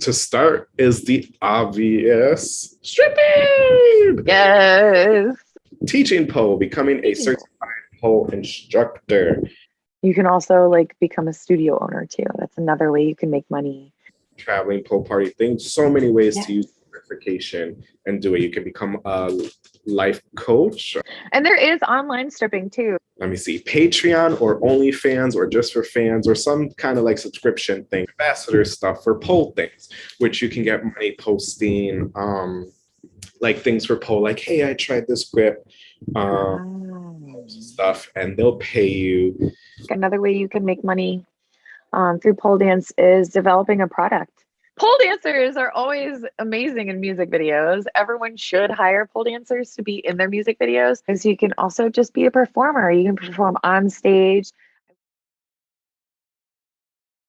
to start is the obvious stripping. Yes. Teaching pole, becoming a certified pole instructor. You can also like become a studio owner too. That's another way you can make money. Traveling pole party things. So many ways Yeah. to use certification and do it. You can become a life coach. And there is online stripping too. Let me see, Patreon or OnlyFans or just for fans or some kind of like subscription thing. Ambassador stuff for pole things, which you can get money posting um like things for pole, like, hey, I tried this grip. Um Wow. stuff and they'll pay you Another way you can make money um, through pole dance is developing a product. Pole dancers are always amazing in music videos. Everyone should hire pole dancers to be in their music videos because you can also just be a performer. You can perform on stage,